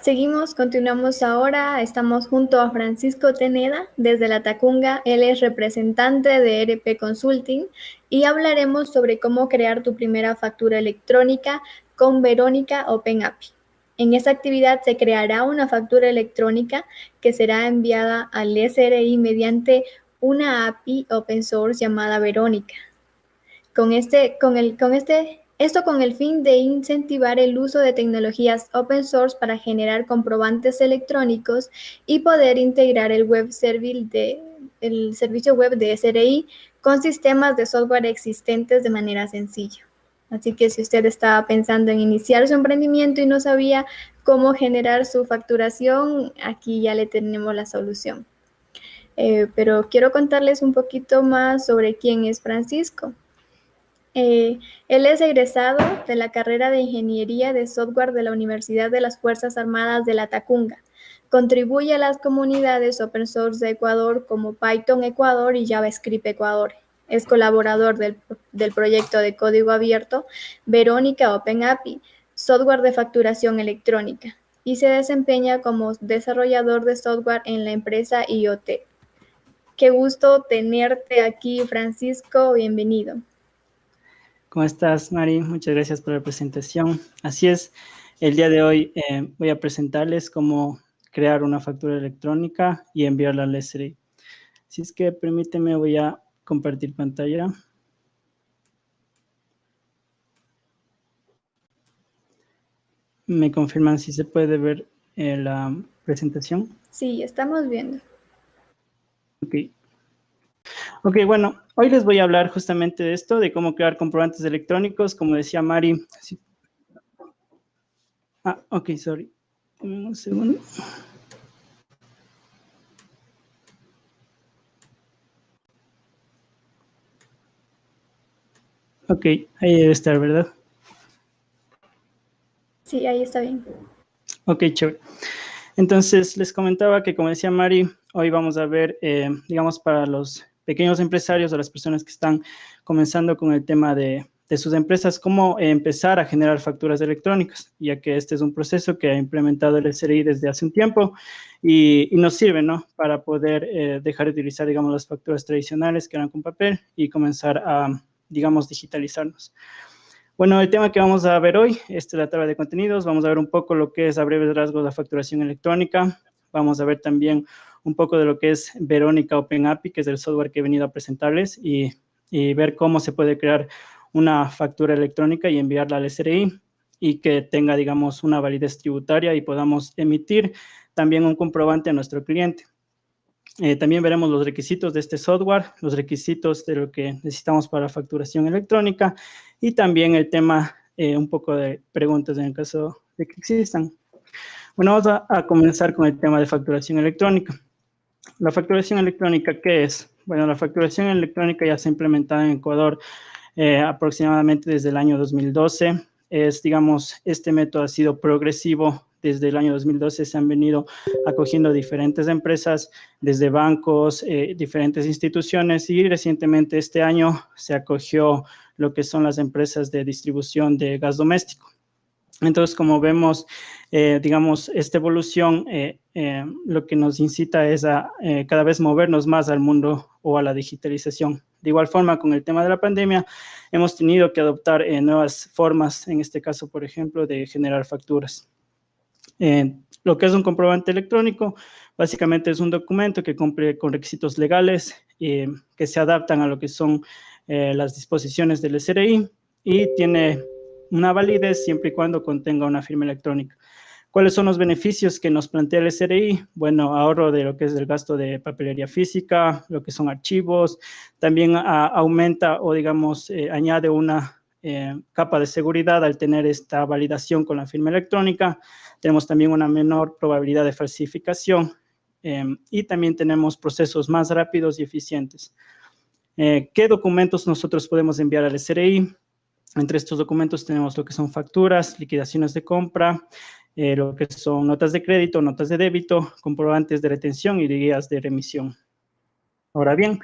Seguimos, continuamos ahora, estamos junto a Francisco Teneda desde la Tacunga, él es representante de RP Consulting y hablaremos sobre cómo crear tu primera factura electrónica con Verónica OpenAPI. En esta actividad se creará una factura electrónica que será enviada al SRI mediante una API open source llamada Verónica. Con este, con el, con este esto con el fin de incentivar el uso de tecnologías open source para generar comprobantes electrónicos y poder integrar el web de, el servicio web de SRI con sistemas de software existentes de manera sencilla. Así que si usted estaba pensando en iniciar su emprendimiento y no sabía cómo generar su facturación, aquí ya le tenemos la solución. Eh, pero quiero contarles un poquito más sobre quién es Francisco. Eh, él es egresado de la carrera de Ingeniería de Software de la Universidad de las Fuerzas Armadas de la Tacunga. Contribuye a las comunidades open source de Ecuador como Python Ecuador y JavaScript Ecuador. Es colaborador del, del proyecto de código abierto Verónica Open API, software de facturación electrónica, y se desempeña como desarrollador de software en la empresa IoT. Qué gusto tenerte aquí, Francisco. Bienvenido. ¿Cómo estás, Mari? Muchas gracias por la presentación. Así es, el día de hoy eh, voy a presentarles cómo crear una factura electrónica y enviarla al SRI. Si es que permíteme, voy a compartir pantalla. ¿Me confirman si se puede ver eh, la presentación? Sí, estamos viendo. Ok. Ok, bueno, hoy les voy a hablar justamente de esto, de cómo crear comprobantes electrónicos, como decía Mari. Ah, ok, sorry. Un segundo. Ok, ahí debe estar, ¿verdad? Sí, ahí está bien. Ok, chévere. Entonces, les comentaba que, como decía Mari, hoy vamos a ver, eh, digamos, para los pequeños empresarios o las personas que están comenzando con el tema de, sus empresas, cómo empezar a generar facturas electrónicas, ya que este es un proceso que ha implementado el SRI desde hace un tiempo y, nos sirve, ¿no? Para poder eh, dejar de utilizar, digamos, las facturas tradicionales que eran con papel y comenzar a, digamos, digitalizarnos. Bueno, el tema que vamos a ver hoy, es la tabla de contenidos, vamos a ver un poco lo que es a breves rasgos la facturación electrónica, vamos a ver también un poco de lo que es Verónica Open API, que es el software que he venido a presentarles, y, ver cómo se puede crear una factura electrónica y enviarla al SRI y que tenga, digamos, una validez tributaria y podamos emitir también un comprobante a nuestro cliente. Eh, también veremos los requisitos de este software, los requisitos de lo que necesitamos para facturación electrónica y también el tema, eh, un poco de preguntas en el caso de que existan. Bueno, vamos a comenzar con el tema de facturación electrónica. La facturación electrónica, ¿qué es? Bueno, la facturación electrónica ya se ha implementado en Ecuador eh, aproximadamente desde el año 2012. Es, digamos, este método ha sido progresivo. Desde el año 2012 se han venido acogiendo diferentes empresas, desde bancos, eh, diferentes instituciones y recientemente este año se acogió lo que son las empresas de distribución de gas doméstico. Entonces, como vemos, eh, digamos, esta evolución eh, eh, lo que nos incita es a cada vez movernos más al mundo o a la digitalización. De igual forma, con el tema de la pandemia, hemos tenido que adoptar nuevas formas, en este caso, por ejemplo, de generar facturas. lo que es un comprobante electrónico, básicamente es un documento que cumple con requisitos legales que se adaptan a lo que son las disposiciones del SRI y tiene una validez siempre y cuando contenga una firma electrónica. ¿Cuáles son los beneficios que nos plantea el SRI? Bueno, ahorro de lo que es el gasto de papelería física, lo que son archivos, también aumenta o digamos eh, añade una eh, capa de seguridad al tener esta validación con la firma electrónica. Tenemos también una menor probabilidad de falsificación em, y también tenemos procesos más rápidos y eficientes. Eh, ¿Qué documentos nosotros podemos enviar al SRI? Entre estos documentos tenemos lo que son facturas, liquidaciones de compra, eh, lo que son notas de crédito, notas de débito, comprobantes de retención y guías de remisión. Ahora bien,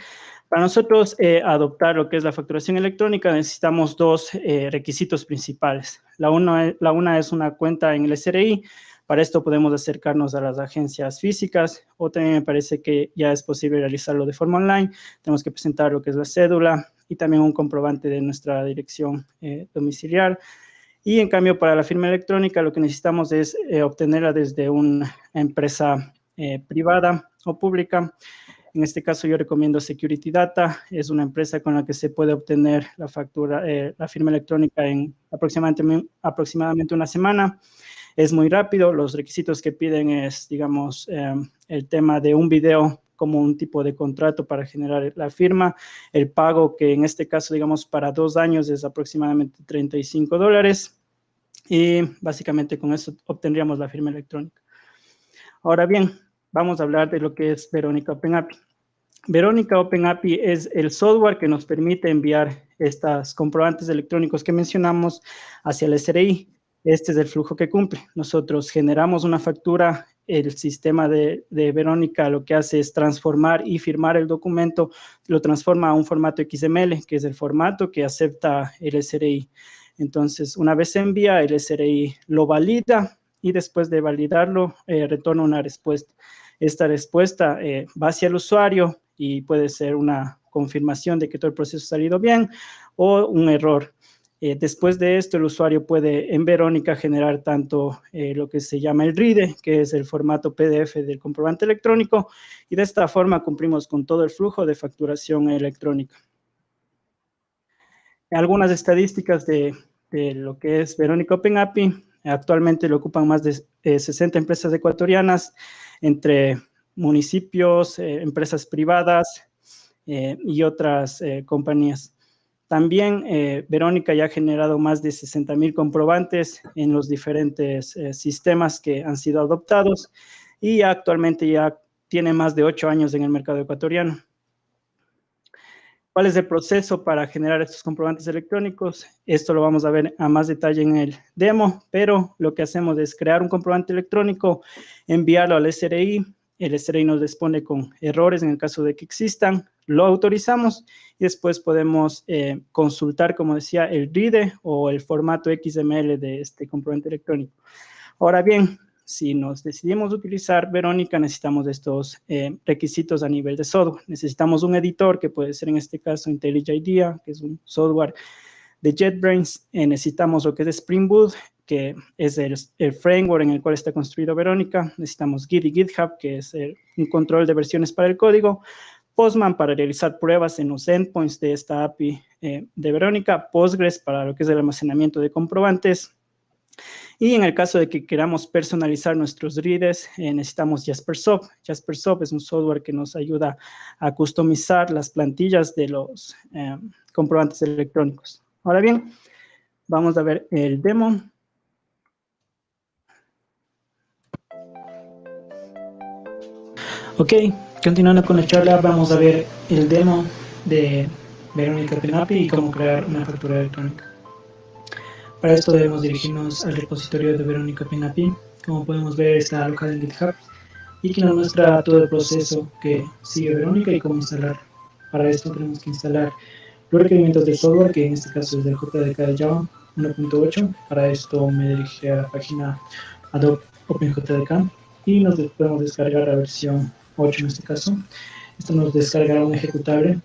para nosotros eh, adoptar lo que es la facturación electrónica necesitamos dos eh, requisitos principales. La una, la una es una cuenta en el SRI Para esto podemos acercarnos a las agencias físicas o también me parece que ya es posible realizarlo de forma online. Tenemos que presentar lo que es la cédula y también un comprobante de nuestra dirección eh, domiciliar. Y en cambio, para la firma electrónica, lo que necesitamos es eh, obtenerla desde una empresa eh, privada o pública. En este caso, yo recomiendo Security Data. Es una empresa con la que se puede obtener la factura, la firma electrónica en aproximadamente, aproximadamente una semana es muy rápido. Los requisitos que piden es, digamos, el tema de un video como un tipo de contrato para generar la firma. El pago que en este caso, digamos, para dos años es aproximadamente 35 dólares. Y básicamente con eso obtendríamos la firma electrónica. Ahora bien, vamos a hablar de lo que es Verónica OpenAPI. Verónica OpenAPI es el software que nos permite enviar estas comprobantes electrónicos que mencionamos hacia el SRI. Este es el flujo que cumple. Nosotros generamos una factura, el sistema de, Verónica lo que hace es transformar y firmar el documento, lo transforma a un formato XML, que es el formato que acepta el SRI. Entonces, una vez se envía, el SRI lo valida y después de validarlo, eh, retorna una respuesta. Esta respuesta eh, va hacia el usuario y puede ser una confirmación de que todo el proceso ha salido bien o un error. Eh, después de esto, el usuario puede en Verónica generar tanto eh, lo que se llama el RIDE, que es el formato PDF del comprobante electrónico, y de esta forma cumplimos con todo el flujo de facturación electrónica. Algunas estadísticas de, lo que es Verónica Open API, actualmente lo ocupan más de 60 eh, empresas ecuatorianas, entre municipios, empresas privadas y otras compañías. También eh, Verónica ya ha generado más de 60 mil comprobantes en los diferentes eh, sistemas que han sido adoptados y actualmente ya tiene más de ocho años en el mercado ecuatoriano. ¿Cuál es el proceso para generar estos comprobantes electrónicos? Esto lo vamos a ver a más detalle en el demo, pero lo que hacemos es crear un comprobante electrónico, enviarlo al SRI, el SRI nos responde con errores en el caso de que existan, lo autorizamos y después podemos eh, consultar, como decía, el RIDE o el formato XML de este comprobante electrónico. Ahora bien, si nos decidimos utilizar Verónica, necesitamos estos eh, requisitos a nivel de software. Necesitamos un editor, que puede ser en este caso IntelliJ IDEA, que es un software de JetBrains. Eh, necesitamos lo que es Spring Boot, que es el, framework en el cual está construido Verónica. Necesitamos Git y GitHub, que es un control de versiones para el código. Postman para realizar pruebas en los endpoints de esta API eh, de Verónica, Postgres para lo que es el almacenamiento de comprobantes, y en el caso de que queramos personalizar nuestros readers, eh, necesitamos JasperSoft. JasperSoft es un software que nos ayuda a customizar las plantillas de los eh, comprobantes electrónicos. Ahora bien, vamos a ver el demo. Ok, Continuando con la charla, vamos a ver el demo de Verónica Penapi y cómo crear una factura electrónica. Para esto debemos dirigirnos al repositorio de Verónica Penapi. Como podemos ver, está alojada en GitHub y que nos muestra todo el proceso que sigue Verónica y cómo instalar. Para esto tenemos que instalar los requerimientos del software, que en este caso es el JDK de Java 1.8. Para esto me dirigí a la página Adobe OpenJDK y nos podemos descargar la versión 8 en este caso. Esto nos descargará un ejecutable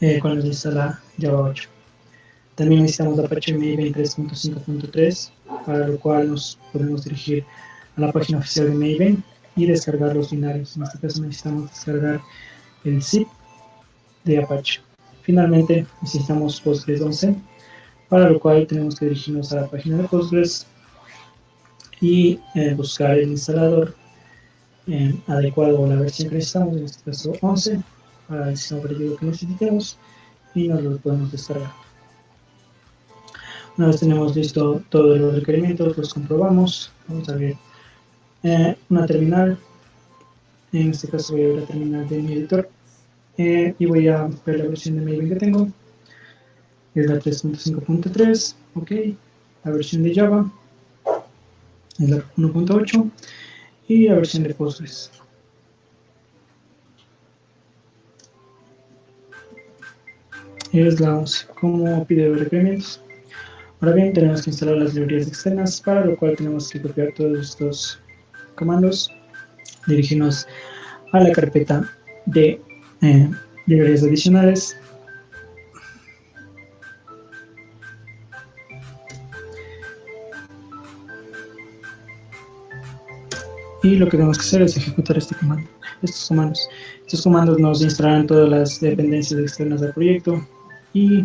eh, cuando se instala Java 8. También necesitamos Apache Maven 3.5.3, para lo cual nos podemos dirigir a la página oficial de Maven y descargar los binarios. En este caso necesitamos descargar el zip de Apache. Finalmente necesitamos Postgres 11, para lo cual tenemos que dirigirnos a la página de Postgres y eh, buscar el instalador eh, adecuado a la versión que necesitamos, en este caso 11, para el sistema operativo que necesitemos y nos lo podemos descargar. Una vez tenemos listo todos los requerimientos, los comprobamos. Vamos a ver eh, una terminal. En este caso voy a ver la terminal de mi editor eh, y voy a ver la versión de Maven que tengo. Es la 3.5.3, ok. La versión de Java es la 1.8 y la versión de Postgres. Es la 11. ¿Cómo pide requerimientos? Ahora bien, tenemos que instalar las librerías externas, para lo cual tenemos que copiar todos estos comandos, dirigirnos a la carpeta de eh, librerías adicionales y lo que tenemos que hacer es ejecutar este comando, estos comandos. Estos comandos nos instalarán todas las dependencias externas del proyecto y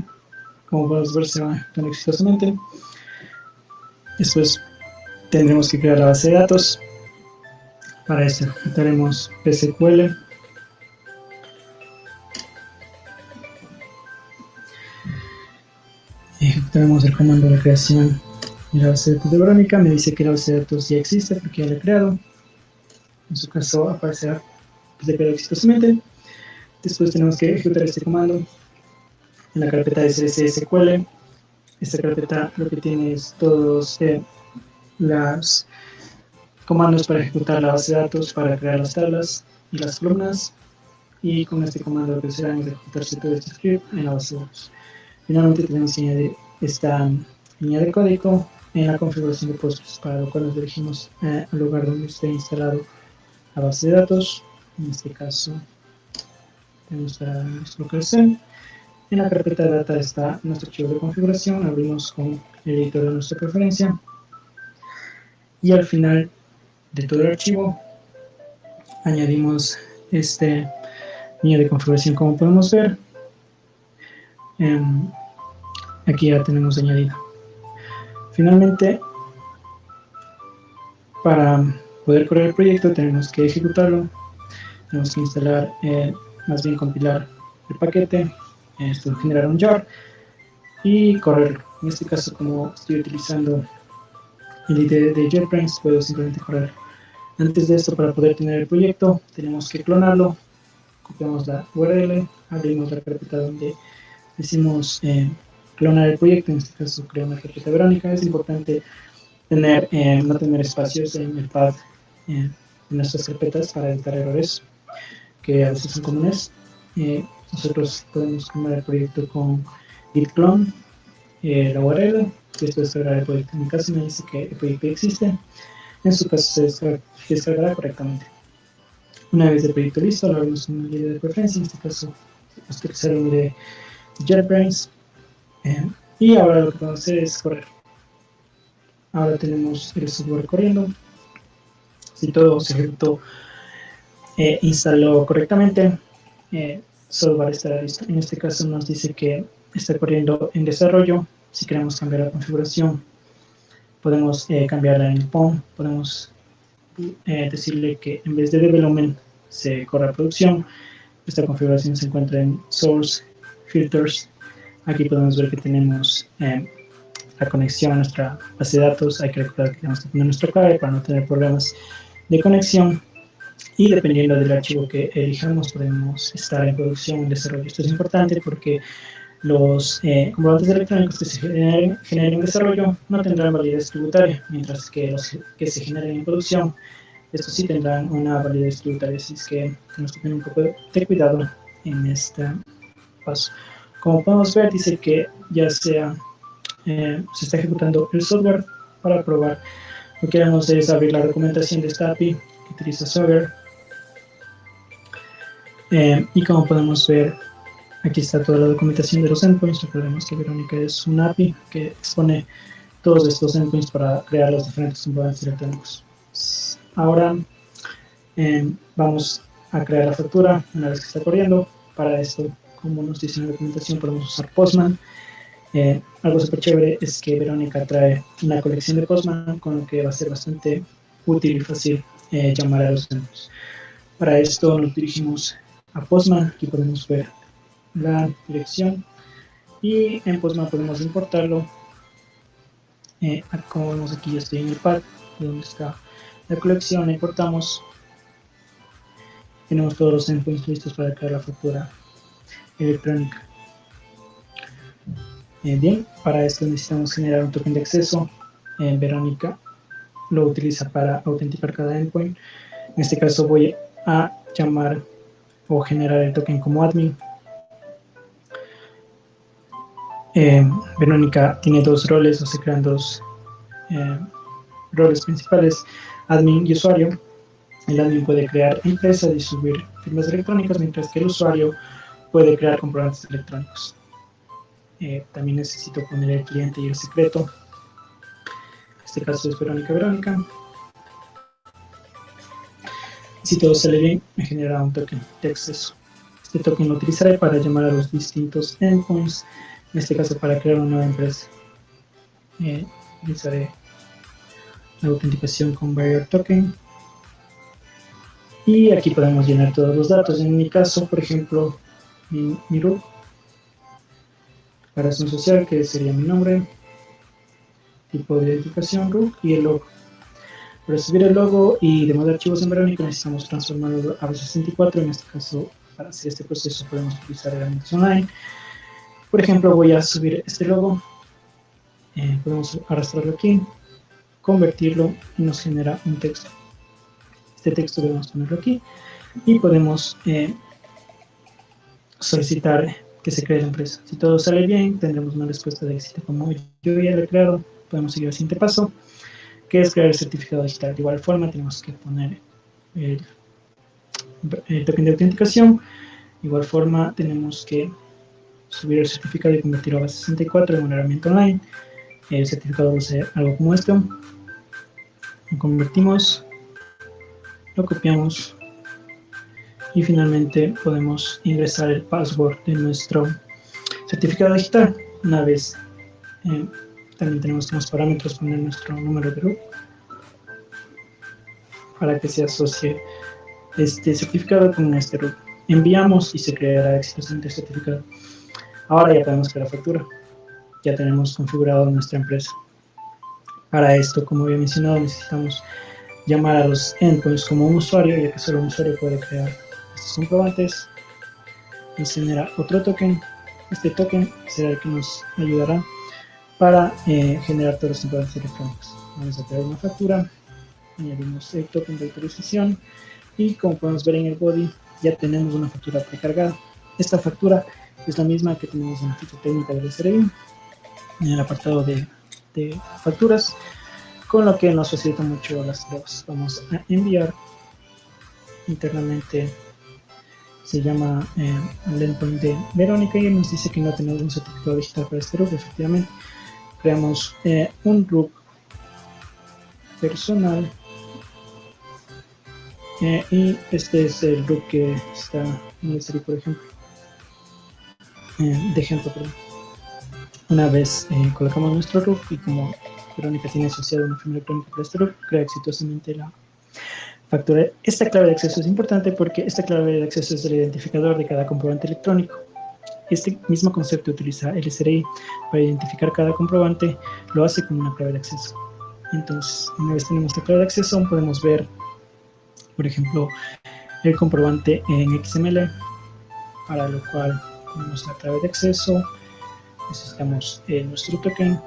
como podemos ver se va ejecutando exitosamente. Después tendremos que crear la base de datos. Para esto ejecutaremos psql ejecutaremos el comando de creación de la base de datos de Verónica. Me dice que la base de datos ya existe porque ya la he creado en su caso aparecerá de exitosamente. Después tenemos que ejecutar este comando en la carpeta de SQL. Esta carpeta lo que tiene es todos eh, los comandos para ejecutar la base de datos, para crear las tablas y las columnas. Y con este comando lo que será es ejecutarse todo este script en la base de datos. Finalmente tenemos que añadir esta línea de código en la configuración de Postgres, para lo cual nos dirigimos eh, al lugar donde esté instalado la base de datos, en este caso tenemos nuestro crecer. En la carpeta de data está nuestro archivo de configuración, abrimos con el editor de nuestra preferencia. Y al final de todo el archivo añadimos este línea de configuración como podemos ver. Em, aquí ya tenemos añadido finalmente para poder correr el proyecto tenemos que ejecutarlo, tenemos que instalar, eh, más bien compilar el paquete, esto generar un jar y correrlo. En este caso, como estoy utilizando el IDE de JetBrains, puedo simplemente correr. Antes de esto, para poder tener el proyecto, tenemos que clonarlo, copiamos la URL, abrimos la carpeta donde decimos eh, clonar el proyecto, en este caso crear una carpeta verónica, es importante tener, eh, no tener espacios en el path en nuestras carpetas para evitar errores que a veces son comunes. Eh, nosotros podemos combinar el proyecto con git clone, eh, la URL, después descargar el proyecto. En mi caso me dice que el proyecto existe, en su caso se descargará correctamente. Una vez el proyecto listo, lo abrimos en una línea de preferencia, en este caso que usar de JetBrains. Eh, y ahora lo que vamos a hacer es correr. Ahora tenemos el software corriendo si todo se ejecutó eh, instaló correctamente, eh, software estará listo. En este caso nos dice que está corriendo en desarrollo. Si queremos cambiar la configuración, podemos eh, cambiarla en POM. Podemos eh, decirle que en vez de development se corra producción. Esta configuración se encuentra en source, filters. Aquí podemos ver que tenemos la conexión a nuestra base de datos. Hay que recordar que tenemos que poner nuestro cable para no tener problemas de conexión y dependiendo del archivo que elijamos podemos estar en producción en desarrollo. Esto es importante porque los eh, comprobantes electrónicos que se generen, en desarrollo no tendrán validez tributaria, mientras que los que se generen en producción, estos sí tendrán una validez tributaria, así es que tenemos que tener un poco de cuidado en este paso. Como podemos ver, dice que ya sea eh, se está ejecutando el software para probar lo que queremos es abrir la documentación de esta API que utiliza Swagger. Eh, y como podemos ver, aquí está toda la documentación de los endpoints. Recordemos que Verónica es una API que expone todos estos endpoints para crear los diferentes componentes electrónicos. Ahora eh, vamos a crear la factura una vez que está corriendo. Para esto, como nos dice en la documentación, podemos usar Postman. Eh, algo súper chévere es que Verónica trae una colección de Postman, con lo que va a ser bastante útil y fácil eh, llamar a los centros. Para esto nos dirigimos a Postman, aquí podemos ver la dirección y en Postman podemos importarlo. Eh, como vemos aquí ya estoy en el pad donde está la colección, importamos. Tenemos todos los endpoints listos para crear la factura electrónica. Eh, bien, para esto necesitamos generar un token de acceso. Eh, Verónica lo utiliza para autenticar cada endpoint. En este caso voy a llamar o generar el token como admin. eh, Verónica tiene dos roles o se crean dos roles principales, admin y usuario. El admin puede crear empresas y subir firmas electrónicas, mientras que el usuario puede crear comprobantes electrónicos. Eh, también necesito poner el cliente y el secreto. En este caso es Verónica Verónica. Si todo sale bien, me genera un token de acceso. Este token lo utilizaré para llamar a los distintos endpoints, en este caso para crear una nueva empresa. Eh, utilizaré la autenticación con Barrier Token. Y aquí podemos llenar todos los datos. En mi caso, por ejemplo, mi, mi root, la razón social, que sería mi nombre, tipo de identificación root y el logo. Para subir el logo y demandar archivos en Verónica necesitamos transformarlo a 64 En este caso, para hacer este proceso podemos utilizar herramientas online. Por ejemplo, voy a subir este logo. Eh, podemos arrastrarlo aquí, convertirlo y nos genera un texto. Este texto debemos ponerlo aquí y podemos eh, solicitar que se cree la empresa. Si todo sale bien, tendremos una respuesta de éxito. Como yo ya lo he creado, podemos seguir al siguiente paso, que es crear el certificado digital. De igual forma, tenemos que poner el, el token de autenticación. De igual forma, tenemos que subir el certificado y convertirlo a base 64 en una herramienta online. El certificado va a ser algo como esto. Lo convertimos, lo copiamos y finalmente podemos ingresar el password de nuestro certificado digital. Una vez eh, también tenemos los parámetros poner nuestro número de root para que se asocie este certificado con este root. Enviamos y se creará exitosamente el certificado. Ahora ya podemos crear factura. Ya tenemos configurado nuestra empresa. Para esto, como había mencionado, necesitamos llamar a los endpoints como un usuario, ya que solo un usuario puede crear estos comprobantes. Nos genera otro token. Este token será el que nos ayudará para eh, generar todos los comprobantes electrónicos. Vamos a crear una factura, añadimos el token de autorización y como podemos ver en el body ya tenemos una factura precargada. Esta factura es la misma que tenemos en la ficha técnica del SRI, en el apartado de, facturas, con lo que nos facilita mucho las pruebas. Vamos a enviar internamente, se llama eh, el de Verónica y nos dice que no tenemos un certificado digital para este RUP, efectivamente. Creamos eh, un RUP personal eh, y este es el RUP que está en el SRI, por ejemplo. Eh, de ejemplo, perdón. Una vez colocamos nuestro root y como Verónica tiene asociado una firma electrónica para este root, crea exitosamente la Esta clave de acceso es importante porque esta clave de acceso es el identificador de cada comprobante electrónico. Este mismo concepto utiliza el SRI para identificar cada comprobante, lo hace con una clave de acceso. Entonces, una vez tenemos la clave de acceso, podemos ver, por ejemplo, el comprobante en XML, para lo cual nuestra clave de acceso, necesitamos eh, nuestro token,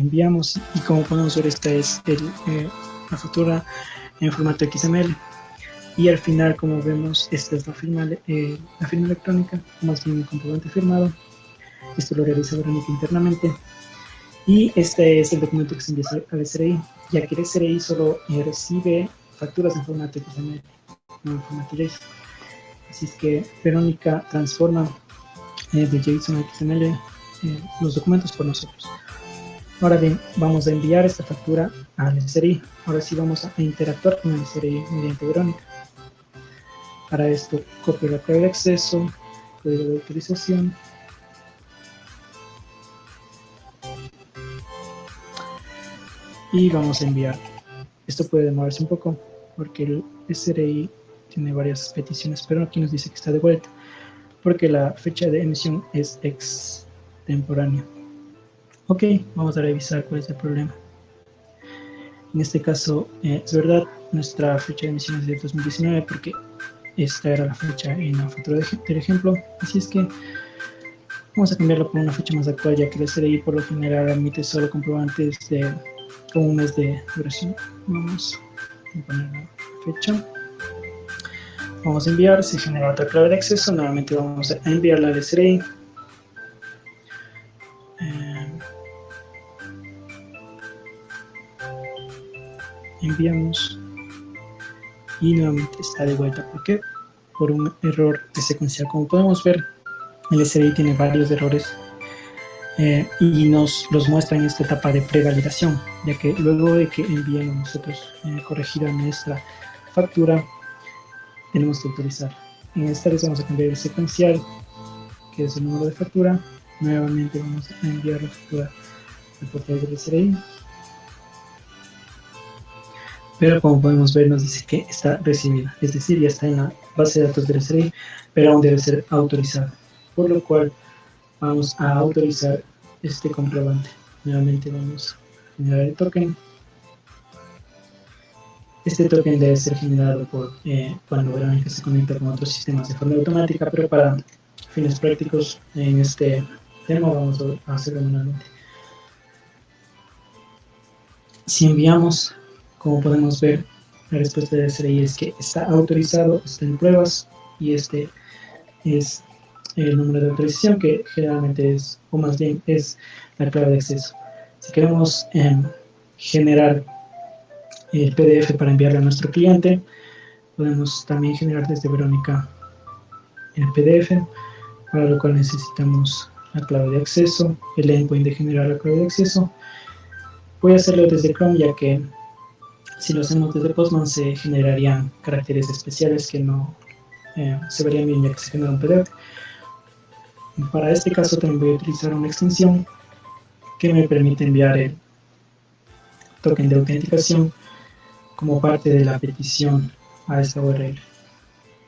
enviamos y como podemos ver esta es eh, la factura en formato XML y al final como vemos esta es la firma, eh, la firma electrónica más bien un comprobante firmado esto lo realiza Verónica internamente y este es el documento que se envía al SRI ya que el SRI solo eh, recibe facturas en formato XML, no en formato JSON. Así es que Verónica transforma eh, de JSON a XML eh, los documentos por nosotros. Ahora bien, vamos a enviar esta factura al SRI. Ahora sí vamos a interactuar con el SRI mediante Verónica. Para esto, copio la clave de acceso, código de autorización, y vamos a enviar. Esto puede demorarse un poco porque el SRI tiene varias peticiones, pero aquí nos dice que está de vuelta porque la fecha de emisión es extemporánea. Ok, vamos a revisar cuál es el problema. En este caso, eh, es verdad, nuestra fecha de emisión es de 2019 porque esta era la fecha en la factura del ejemplo. Así es que vamos a cambiarlo por una fecha más actual, ya que el SRI por lo general emite solo comprobantes de un mes de duración. Vamos a poner la fecha. vamos a enviar, se genera otra clave de acceso, nuevamente vamos a enviarla al SRI. Enviamos y nuevamente está de vuelta. ¿Por qué? Por un error de secuencial. Como podemos ver, el SRI tiene varios errores eh, y nos los muestra en esta etapa de prevalidación, ya que luego de que enviemos nosotros eh, corregida nuestra factura, tenemos que autorizar. En esta vez vamos a cambiar el secuencial, que es el número de factura. Nuevamente vamos a enviar la factura al portal del SRI. Pero como podemos ver nos dice que está recibida, es decir, ya está en la base de datos del SRI, pero aún debe ser autorizada. Por lo cual vamos a autorizar este comprobante. Nuevamente vamos a generar el token. Este token debe ser generado por eh, cuando Verónica se conecta con otros sistemas de forma automática, pero para fines prácticos en este tema vamos a hacerlo manualmente. Si enviamos, como podemos ver, la respuesta de SRI es que está autorizado, está en pruebas y este es el número de autorización, que generalmente es, o más bien es la clave de acceso. Si queremos em, generar el PDF para enviarlo a nuestro cliente, podemos también generar desde Verónica el PDF, para lo cual necesitamos la clave de acceso, el endpoint de generar la clave de acceso. Voy a hacerlo desde Chrome, ya que si lo hacemos desde Postman se generarían caracteres especiales que no eh, se verían bien ya que se un PDF. Para este caso también voy a utilizar una extensión que me permite enviar el token de autenticación como parte de la petición a esta URL.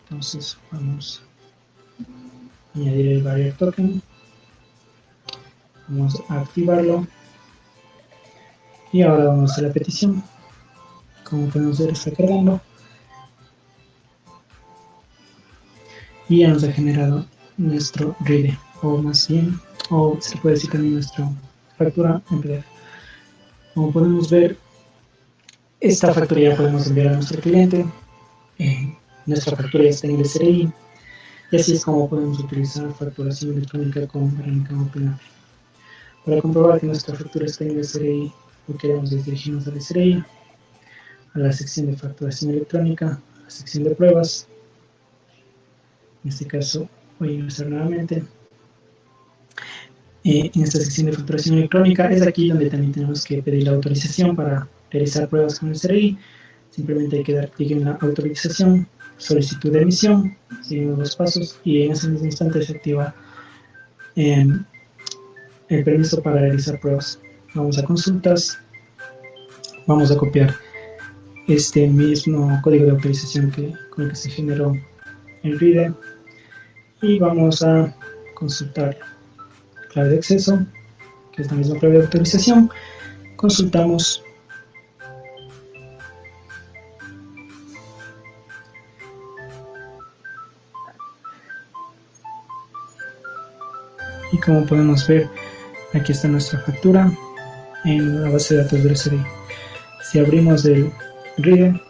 Entonces vamos a añadir el barrier token. Vamos a activarlo. Y ahora vamos a la petición. Como podemos ver está cargando. Y ya nos ha generado nuestro RIDE, o más bien, o se puede decir también nuestra factura en PDF. Como podemos ver, esta factura ya podemos enviar a nuestro cliente, eh, nuestra factura ya está en el SRI, y así es como podemos utilizar facturación electrónica con Verónica OpenAPI. Para comprobar que nuestra factura está en el SRI, lo que haremos es dirigirnos al SRI, a la sección de facturación electrónica, a la sección de pruebas, en este caso voy a ingresar nuevamente. Eh, en esta sección de facturación electrónica es aquí donde también tenemos que pedir la autorización para realizar pruebas con el CRI. Simplemente hay que dar clic en la autorización, solicitud de emisión, seguimos los pasos y en ese mismo instante se activa em, el permiso para realizar pruebas. Vamos a consultas, vamos a copiar este mismo código de autorización que, con el que se generó el RIDE y vamos a consultar clave de acceso, que es la misma clave de autorización. Consultamos y como podemos ver aquí está nuestra factura en la base de datos del SRI. Si abrimos el RIDE,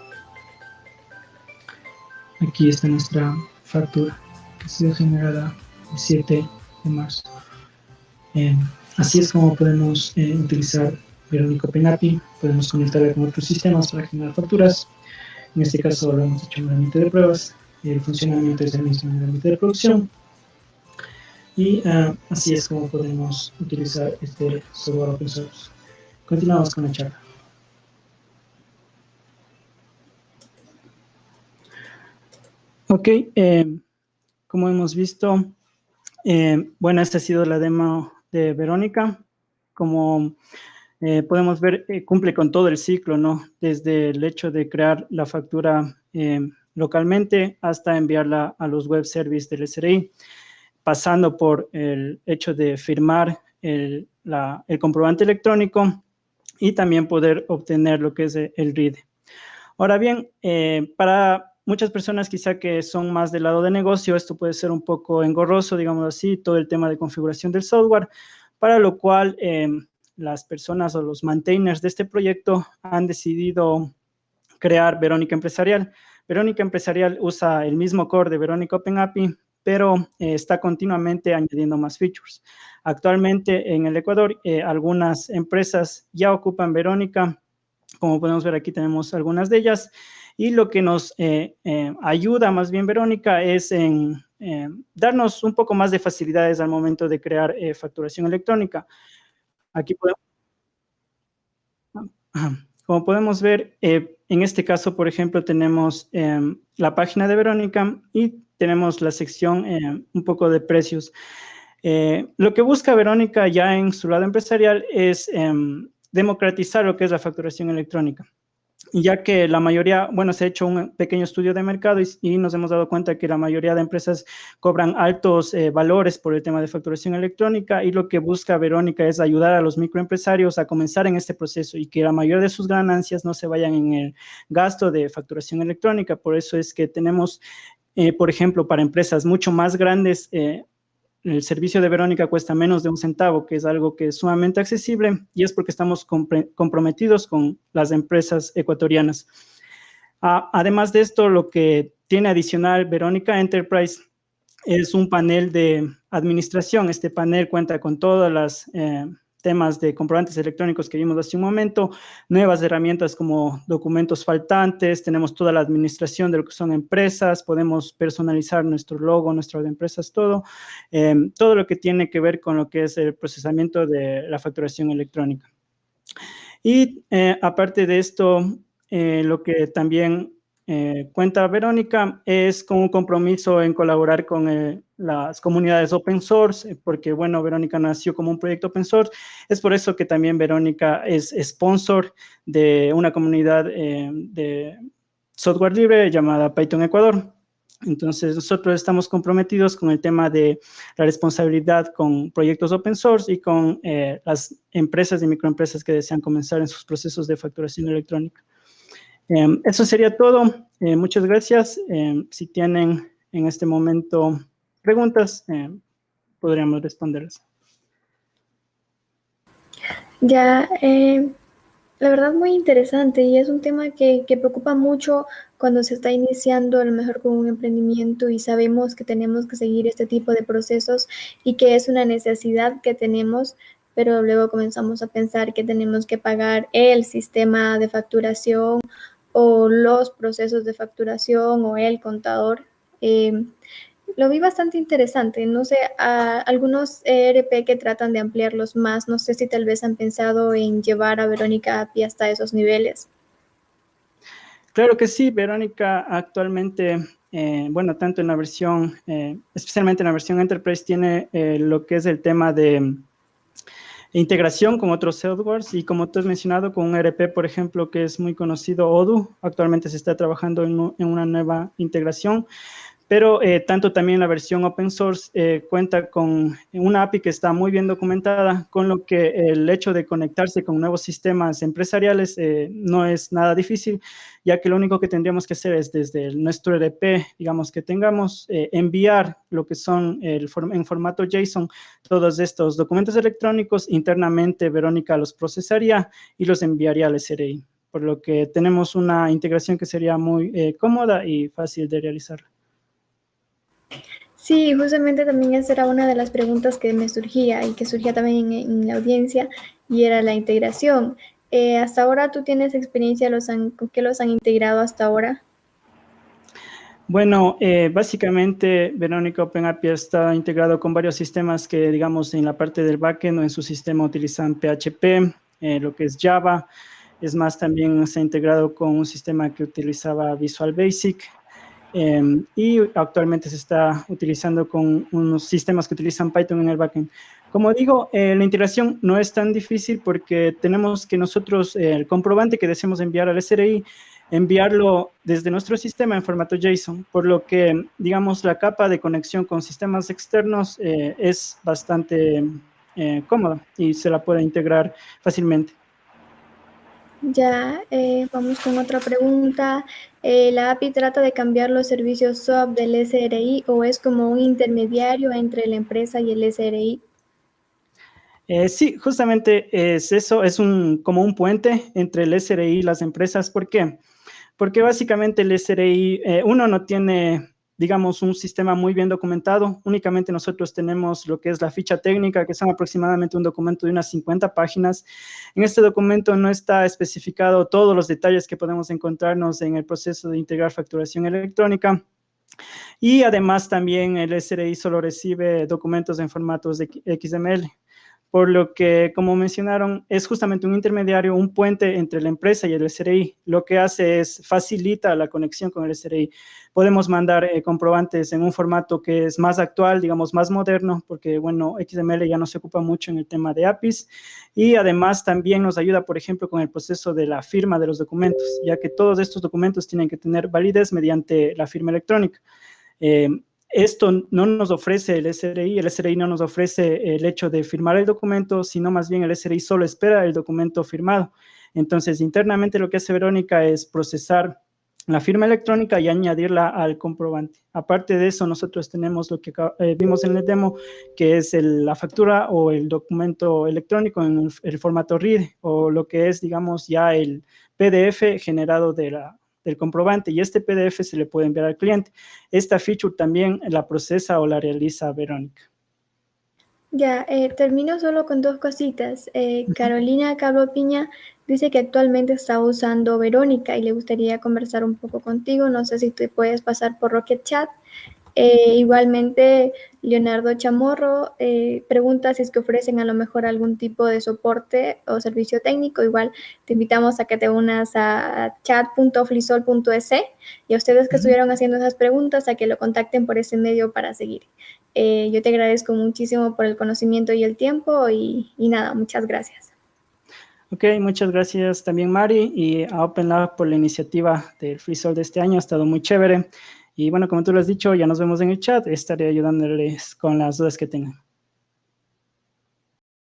aquí está nuestra factura que ha sido generada el 7 de marzo. Eh, así es como podemos eh, utilizar Verónica OpenAPI, podemos conectarla con otros sistemas para generar facturas. En este caso lo hemos hecho en un ambiente de pruebas, el funcionamiento es el mismo en el ambiente de producción. Y ah, así es como podemos utilizar este software open source. Continuamos con la charla. Ok, eh, como hemos visto, eh, bueno, esta ha sido la demo de Verónica. Como eh, podemos ver, eh, cumple con todo el ciclo, ¿no? Desde el hecho de crear la factura localmente hasta enviarla a los web services del SRI, pasando por el hecho de firmar el, el comprobante electrónico y también poder obtener lo que es el RIDE. Ahora bien, para muchas personas quizá que son más del lado de negocio, esto puede ser un poco engorroso, digamos así, todo el tema de configuración del software, para lo cual em, las personas o los maintainers de este proyecto han decidido crear Verónica Empresarial. Verónica Empresarial usa el mismo core de Verónica Open API, pero eh, está continuamente añadiendo más features. Actualmente en el Ecuador, eh, algunas empresas ya ocupan Verónica. Como podemos ver aquí tenemos algunas de ellas. Y lo que nos eh, ayuda más bien Verónica es en darnos un poco más de facilidades al momento de crear facturación electrónica. Aquí podemos... Como podemos ver, en este caso, por ejemplo, tenemos em, la página de Verónica y tenemos la sección un poco de precios. Eh, lo que busca Verónica ya en su lado empresarial es em, democratizar lo que es la facturación electrónica ya que la mayoría, bueno, se ha hecho un pequeño estudio de mercado y, nos hemos dado cuenta que la mayoría de empresas cobran altos eh, valores por el tema de facturación electrónica y lo que busca Verónica es ayudar a los microempresarios a comenzar en este proceso y que la mayoría de sus ganancias no se vayan en el gasto de facturación electrónica. Por eso es que tenemos, eh, por ejemplo, para empresas mucho más grandes, eh, el servicio de Verónica cuesta menos de un centavo, que es algo que es sumamente accesible y es porque estamos comprometidos con las empresas ecuatorianas. además de esto, lo que tiene adicional Verónica Enterprise es un panel de administración. Este panel cuenta con todas las eh, temas de comprobantes electrónicos que vimos hace un momento, nuevas herramientas como documentos faltantes, tenemos toda la administración de lo que son empresas, podemos personalizar nuestro logo, nuestras empresas, todo, em, todo lo que tiene que ver con lo que es el procesamiento de la facturación electrónica. Y eh, aparte de esto, eh, lo que también eh, cuenta Verónica es con un compromiso en colaborar con eh, las comunidades open source, eh, porque bueno, Verónica nació como un proyecto open source, es por eso que también Verónica es sponsor de una comunidad de software libre llamada Python Ecuador. Entonces, nosotros estamos comprometidos con el tema de la responsabilidad con proyectos open source y con las empresas y microempresas que desean comenzar en sus procesos de facturación electrónica. Em, eso sería todo. Eh, muchas gracias. Em, si tienen en este momento preguntas, em, podríamos responderlas. Ya, la verdad muy interesante y es un tema que, que, preocupa mucho cuando se está iniciando a lo mejor con un emprendimiento y sabemos que tenemos que seguir este tipo de procesos y que es una necesidad que tenemos, pero luego comenzamos a pensar que tenemos que pagar el sistema de facturación o los procesos de facturación o el contador. Eh, lo vi bastante interesante. No sé, algunos ERP que tratan de ampliarlos más, no sé si tal vez han pensado en llevar a Verónica API hasta esos niveles. Claro que sí, Verónica actualmente, eh, bueno, tanto en la versión, eh, especialmente en la versión Enterprise, tiene lo que es el tema de integración con otros softwares y como tú has mencionado con un ERP, por ejemplo, que es muy conocido, Odoo, actualmente se está trabajando en, en una nueva integración pero eh, tanto también la versión open source eh, cuenta con una API que está muy bien documentada, con lo que el hecho de conectarse con nuevos sistemas empresariales eh, no es nada difícil, ya que lo único que tendríamos que hacer es desde nuestro EDP, digamos que tengamos, enviar lo que son el, en formato JSON todos estos documentos electrónicos, internamente Verónica los procesaría y los enviaría al SRI, por lo que tenemos una integración que sería muy cómoda y fácil de realizar. Sí, justamente también esa era una de las preguntas que me surgía y que surgía también en, la audiencia y era la integración. Eh, hasta ahora, ¿tú tienes experiencia los con qué los han integrado hasta ahora? Bueno, eh, básicamente Verónica Open API está integrado con varios sistemas que, digamos, en la parte del backend o en su sistema utilizan PHP, eh, lo que es Java. Es más, también se ha integrado con un sistema que utilizaba Visual Basic, Em, y actualmente se está utilizando con unos sistemas que utilizan Python en el backend. Como digo, eh, la integración no es tan difícil porque tenemos que nosotros, eh, el comprobante que deseamos enviar al SRI, enviarlo desde nuestro sistema en formato JSON, por lo que, digamos, la capa de conexión con sistemas externos eh, es bastante cómoda y se la puede integrar fácilmente. Ya, eh, vamos con otra pregunta. Eh, ¿La API trata de cambiar los servicios SOAP del SRI o es como un intermediario entre la empresa y el SRI? Eh, sí, justamente es eso, es un, como un puente entre el SRI y las empresas. ¿Por qué? porque básicamente el SRI, eh, uno no tiene digamos, un sistema muy bien documentado. Únicamente nosotros tenemos lo que es la ficha técnica, que son aproximadamente un documento de unas 50 páginas. En este documento no está especificado todos los detalles que podemos encontrarnos en el proceso de integrar facturación electrónica. Y además también el SRI solo recibe documentos en formatos de XML por lo que, como mencionaron, es justamente un intermediario, un puente entre la empresa y el SRI. Lo que hace es facilita la conexión con el SRI. Podemos mandar eh, comprobantes en un formato que es más actual, digamos, más moderno, porque, bueno, XML ya no se ocupa mucho en el tema de APIs. Y además también nos ayuda, por ejemplo, con el proceso de la firma de los documentos, ya que todos estos documentos tienen que tener validez mediante la firma electrónica. Eh, esto no nos ofrece el SRI, el SRI no nos ofrece el hecho de firmar el documento, sino más bien el SRI solo espera el documento firmado. Entonces, internamente lo que hace Verónica es procesar la firma electrónica y añadirla al comprobante. Aparte de eso, nosotros tenemos lo que eh, vimos en el demo, que es la factura o el documento electrónico en el, formato RID, o lo que es, digamos, ya el PDF generado de la, del comprobante y este PDF se le puede enviar al cliente. Esta feature también la procesa o la realiza Verónica. Ya, eh, termino solo con dos cositas. Eh, Carolina Cabro Piña dice que actualmente está usando Verónica y le gustaría conversar un poco contigo. No sé si te puedes pasar por Rocket Chat eh, igualmente, Leonardo Chamorro eh, pregunta si es que ofrecen a lo mejor algún tipo de soporte o servicio técnico. Igual te invitamos a que te unas a chat.flisol.es y a ustedes que estuvieron haciendo esas preguntas a que lo contacten por ese medio para seguir. Eh, yo te agradezco muchísimo por el conocimiento y el tiempo y, y nada, muchas gracias. Ok, muchas gracias también Mari y a OpenLab por la iniciativa del FreeSol de este año, ha estado muy chévere. Y bueno, como tú lo has dicho, ya nos vemos en el chat, estaré ayudándoles con las dudas que tengan.